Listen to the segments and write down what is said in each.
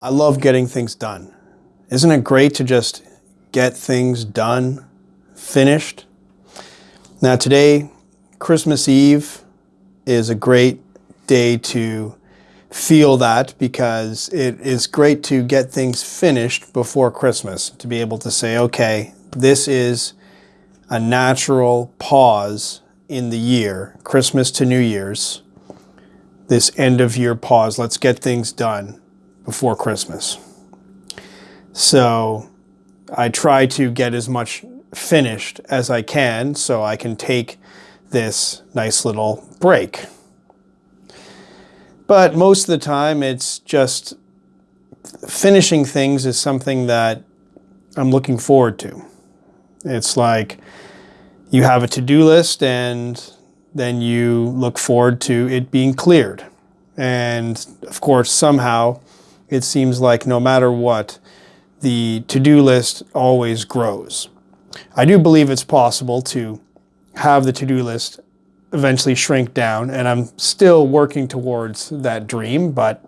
I love getting things done. Isn't it great to just get things done, finished? Now today, Christmas Eve, is a great day to feel that because it is great to get things finished before Christmas, to be able to say, okay, this is a natural pause in the year, Christmas to New Year's, this end of year pause. Let's get things done before Christmas. So I try to get as much finished as I can so I can take this nice little break. But most of the time it's just finishing things is something that I'm looking forward to. It's like you have a to-do list and then you look forward to it being cleared. And of course, somehow it seems like no matter what, the to-do list always grows. I do believe it's possible to have the to-do list eventually shrink down and I'm still working towards that dream, but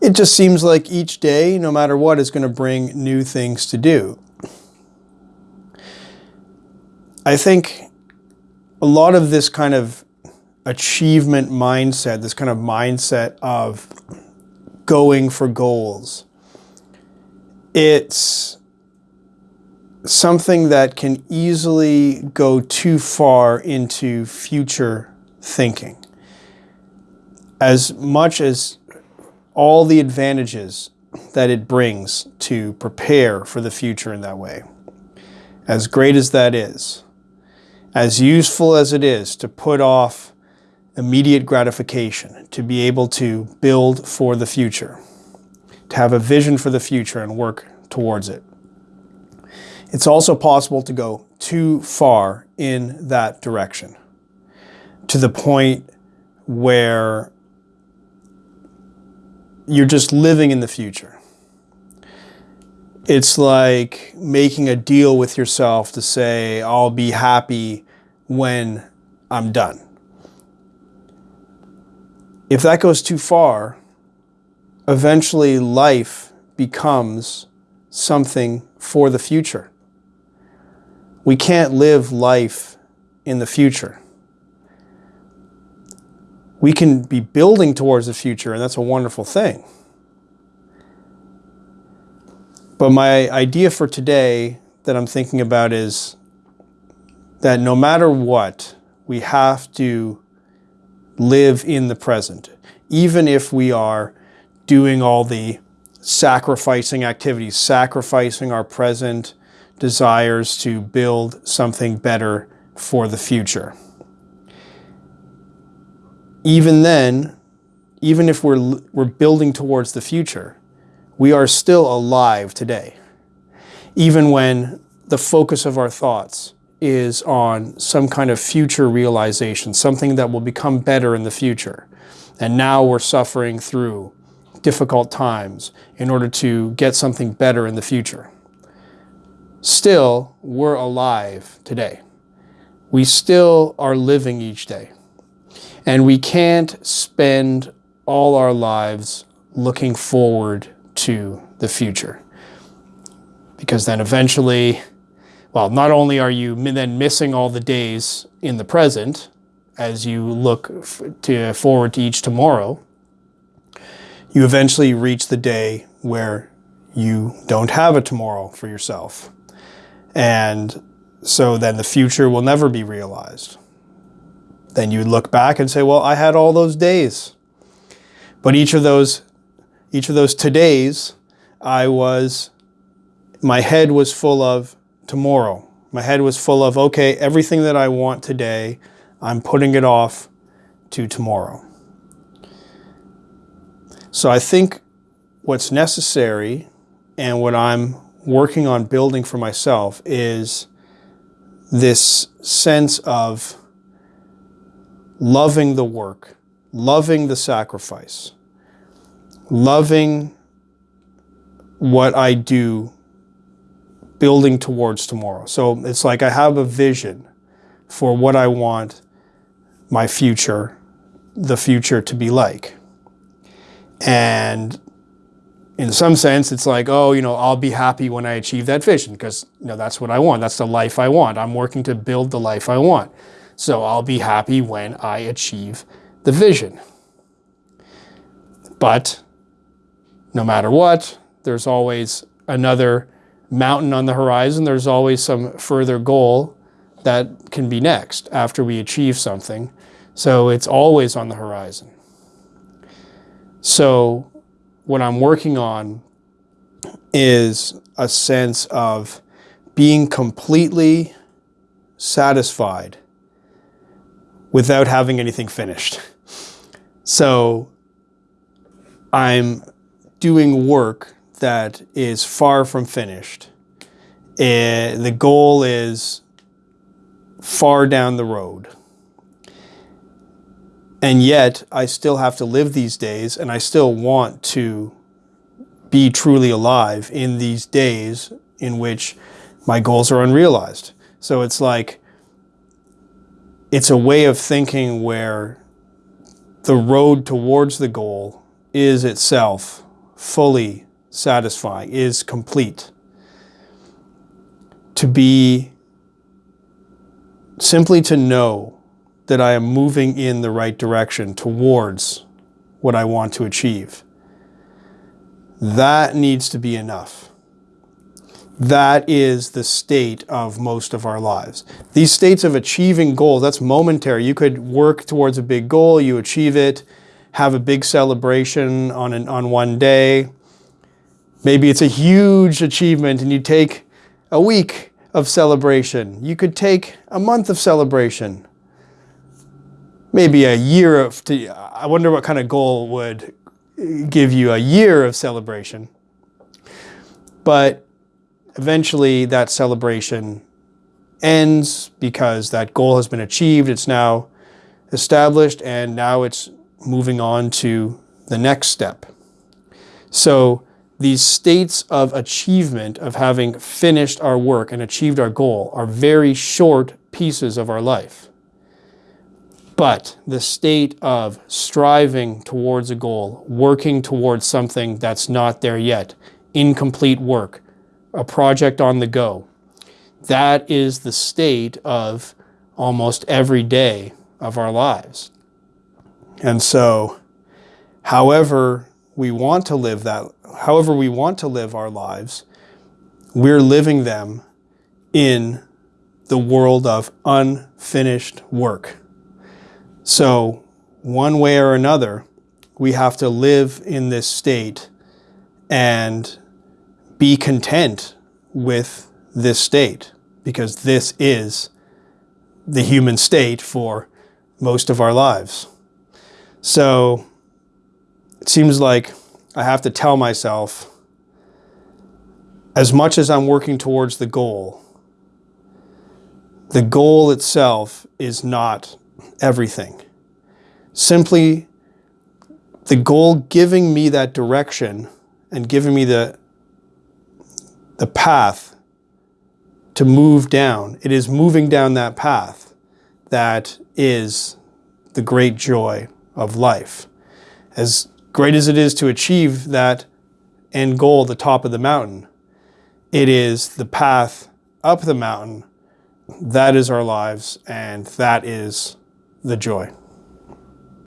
it just seems like each day, no matter what, is going to bring new things to do. I think a lot of this kind of achievement mindset, this kind of mindset of going for goals, it's something that can easily go too far into future thinking. As much as all the advantages that it brings to prepare for the future in that way, as great as that is, as useful as it is to put off immediate gratification, to be able to build for the future, to have a vision for the future and work towards it. It's also possible to go too far in that direction to the point where you're just living in the future. It's like making a deal with yourself to say, I'll be happy when I'm done. If that goes too far, eventually life becomes something for the future. We can't live life in the future. We can be building towards the future, and that's a wonderful thing. But my idea for today that I'm thinking about is that no matter what, we have to live in the present, even if we are doing all the sacrificing activities, sacrificing our present, desires to build something better for the future. Even then, even if we're, we're building towards the future, we are still alive today. Even when the focus of our thoughts is on some kind of future realization, something that will become better in the future. And now we're suffering through difficult times in order to get something better in the future still we're alive today. We still are living each day. And we can't spend all our lives looking forward to the future. Because then eventually, well, not only are you then missing all the days in the present as you look to forward to each tomorrow, you eventually reach the day where you don't have a tomorrow for yourself. And so then the future will never be realized. Then you look back and say, well, I had all those days. But each of those, each of those todays, I was, my head was full of tomorrow. My head was full of, okay, everything that I want today, I'm putting it off to tomorrow. So I think what's necessary and what I'm working on building for myself is this sense of loving the work, loving the sacrifice, loving what I do building towards tomorrow. So it's like I have a vision for what I want my future, the future to be like. And in some sense, it's like, oh, you know, I'll be happy when I achieve that vision because, you know, that's what I want. That's the life I want. I'm working to build the life I want. So I'll be happy when I achieve the vision. But no matter what, there's always another mountain on the horizon. There's always some further goal that can be next after we achieve something. So it's always on the horizon. So what I'm working on is a sense of being completely satisfied without having anything finished. So I'm doing work that is far from finished. And eh, the goal is far down the road. And yet I still have to live these days and I still want to be truly alive in these days in which my goals are unrealized. So it's like, it's a way of thinking where the road towards the goal is itself fully satisfying, is complete. To be simply to know that I am moving in the right direction towards what I want to achieve. That needs to be enough. That is the state of most of our lives. These states of achieving goals, that's momentary. You could work towards a big goal, you achieve it, have a big celebration on, an, on one day. Maybe it's a huge achievement and you take a week of celebration. You could take a month of celebration maybe a year of, I wonder what kind of goal would give you a year of celebration. But eventually that celebration ends because that goal has been achieved. It's now established and now it's moving on to the next step. So these states of achievement of having finished our work and achieved our goal are very short pieces of our life. But the state of striving towards a goal, working towards something that's not there yet, incomplete work, a project on the go, that is the state of almost every day of our lives. And so, however we want to live that, however we want to live our lives, we're living them in the world of unfinished work. So one way or another, we have to live in this state and be content with this state because this is the human state for most of our lives. So it seems like I have to tell myself as much as I'm working towards the goal, the goal itself is not everything. Simply the goal giving me that direction and giving me the, the path to move down. It is moving down that path that is the great joy of life. As great as it is to achieve that end goal, the top of the mountain, it is the path up the mountain. That is our lives and that is the joy.